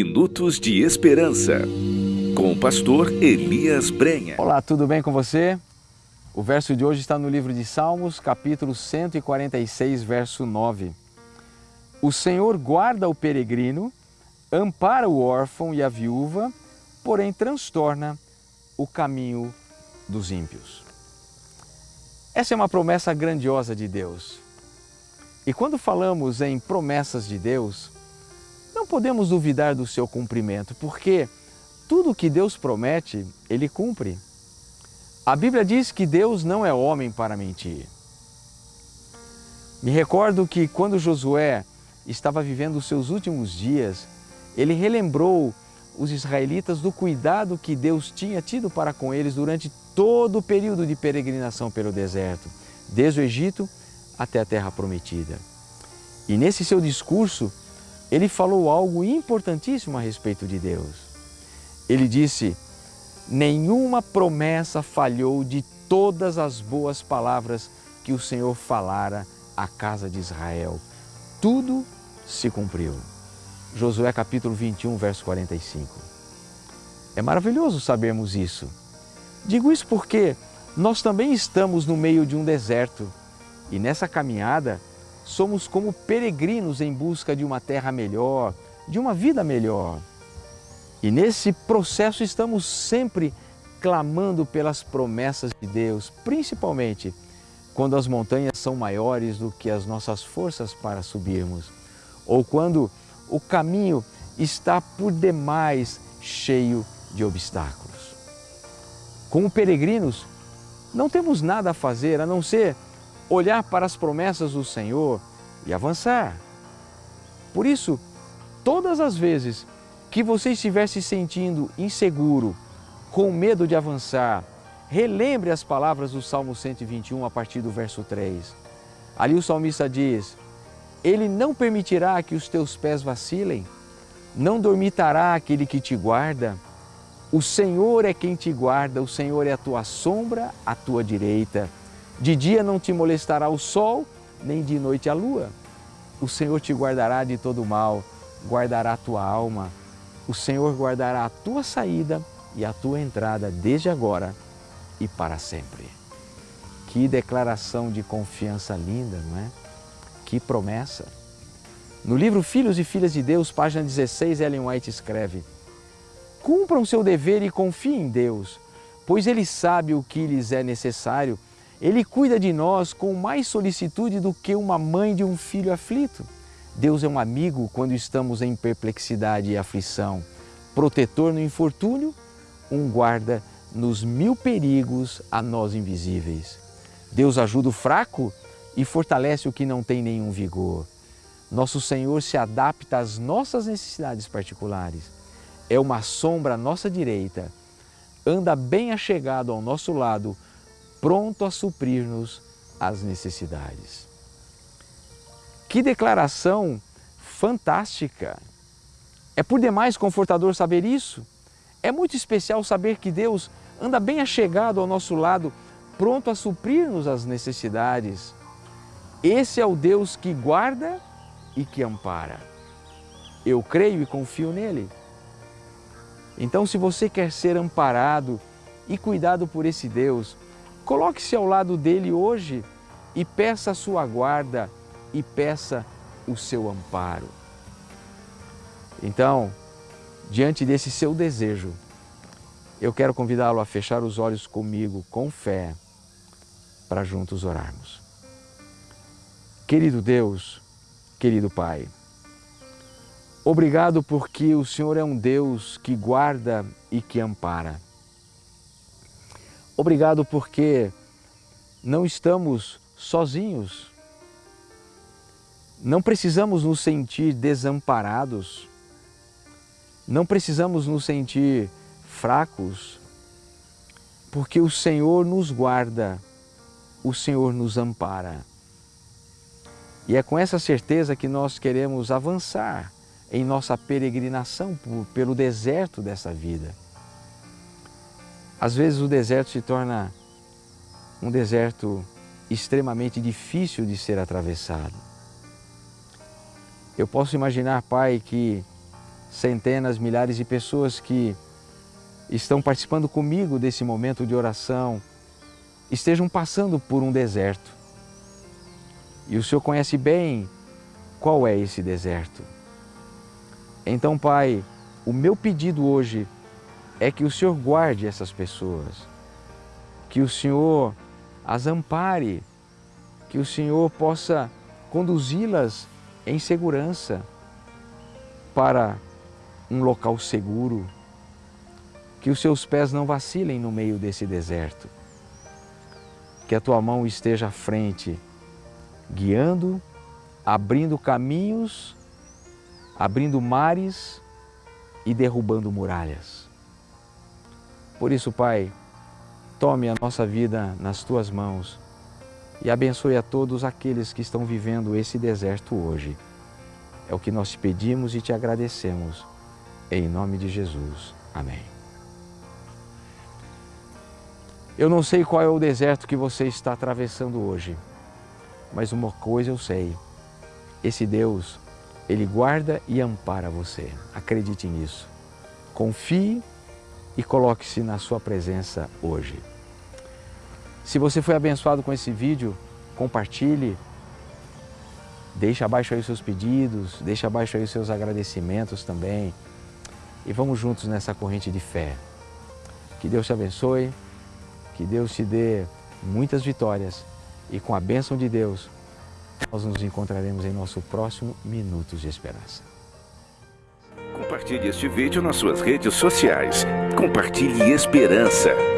Minutos de Esperança, com o pastor Elias Brenha. Olá, tudo bem com você? O verso de hoje está no livro de Salmos, capítulo 146, verso 9. O Senhor guarda o peregrino, ampara o órfão e a viúva, porém transtorna o caminho dos ímpios. Essa é uma promessa grandiosa de Deus. E quando falamos em promessas de Deus, não podemos duvidar do seu cumprimento, porque tudo que Deus promete, Ele cumpre. A Bíblia diz que Deus não é homem para mentir. Me recordo que quando Josué estava vivendo os seus últimos dias, ele relembrou os israelitas do cuidado que Deus tinha tido para com eles durante todo o período de peregrinação pelo deserto, desde o Egito até a terra prometida. E nesse seu discurso, ele falou algo importantíssimo a respeito de Deus. Ele disse, nenhuma promessa falhou de todas as boas palavras que o Senhor falara à casa de Israel. Tudo se cumpriu. Josué capítulo 21, verso 45. É maravilhoso sabermos isso. Digo isso porque nós também estamos no meio de um deserto e nessa caminhada somos como peregrinos em busca de uma terra melhor, de uma vida melhor. E nesse processo estamos sempre clamando pelas promessas de Deus, principalmente quando as montanhas são maiores do que as nossas forças para subirmos, ou quando o caminho está por demais cheio de obstáculos. Como peregrinos, não temos nada a fazer a não ser olhar para as promessas do Senhor e avançar. Por isso, todas as vezes que você estiver se sentindo inseguro, com medo de avançar, relembre as palavras do Salmo 121 a partir do verso 3. Ali o salmista diz, Ele não permitirá que os teus pés vacilem, não dormitará aquele que te guarda. O Senhor é quem te guarda, o Senhor é a tua sombra, a tua direita. De dia não te molestará o sol, nem de noite a lua. O Senhor te guardará de todo mal, guardará a tua alma. O Senhor guardará a tua saída e a tua entrada desde agora e para sempre. Que declaração de confiança linda, não é? Que promessa! No livro Filhos e Filhas de Deus, página 16, Ellen White escreve Cumpram seu dever e confiem em Deus, pois Ele sabe o que lhes é necessário ele cuida de nós com mais solicitude do que uma mãe de um filho aflito. Deus é um amigo quando estamos em perplexidade e aflição, protetor no infortúnio, um guarda nos mil perigos a nós invisíveis. Deus ajuda o fraco e fortalece o que não tem nenhum vigor. Nosso Senhor se adapta às nossas necessidades particulares. É uma sombra à nossa direita, anda bem achegado ao nosso lado, pronto a suprir-nos as necessidades. Que declaração fantástica! É por demais confortador saber isso. É muito especial saber que Deus anda bem achegado ao nosso lado, pronto a suprir-nos as necessidades. Esse é o Deus que guarda e que ampara. Eu creio e confio nele. Então, se você quer ser amparado e cuidado por esse Deus, Coloque-se ao lado dele hoje e peça a sua guarda e peça o seu amparo. Então, diante desse seu desejo, eu quero convidá-lo a fechar os olhos comigo com fé para juntos orarmos. Querido Deus, querido Pai, obrigado porque o Senhor é um Deus que guarda e que ampara. Obrigado porque não estamos sozinhos. Não precisamos nos sentir desamparados. Não precisamos nos sentir fracos, porque o Senhor nos guarda, o Senhor nos ampara. E é com essa certeza que nós queremos avançar em nossa peregrinação pelo deserto dessa vida. Às vezes o deserto se torna um deserto extremamente difícil de ser atravessado. Eu posso imaginar, Pai, que centenas, milhares de pessoas que estão participando comigo desse momento de oração, estejam passando por um deserto. E o Senhor conhece bem qual é esse deserto. Então, Pai, o meu pedido hoje é que o Senhor guarde essas pessoas, que o Senhor as ampare, que o Senhor possa conduzi-las em segurança para um local seguro, que os seus pés não vacilem no meio desse deserto, que a tua mão esteja à frente, guiando, abrindo caminhos, abrindo mares e derrubando muralhas. Por isso, Pai, tome a nossa vida nas tuas mãos e abençoe a todos aqueles que estão vivendo esse deserto hoje. É o que nós te pedimos e te agradecemos. Em nome de Jesus. Amém. Eu não sei qual é o deserto que você está atravessando hoje, mas uma coisa eu sei, esse Deus, Ele guarda e ampara você, acredite nisso. Confie e coloque-se na sua presença hoje. Se você foi abençoado com esse vídeo, compartilhe, deixe abaixo aí os seus pedidos, deixe abaixo aí os seus agradecimentos também e vamos juntos nessa corrente de fé. Que Deus te abençoe, que Deus te dê muitas vitórias e com a bênção de Deus, nós nos encontraremos em nosso próximo Minutos de Esperança. Compartilhe este vídeo nas suas redes sociais. Compartilhe esperança.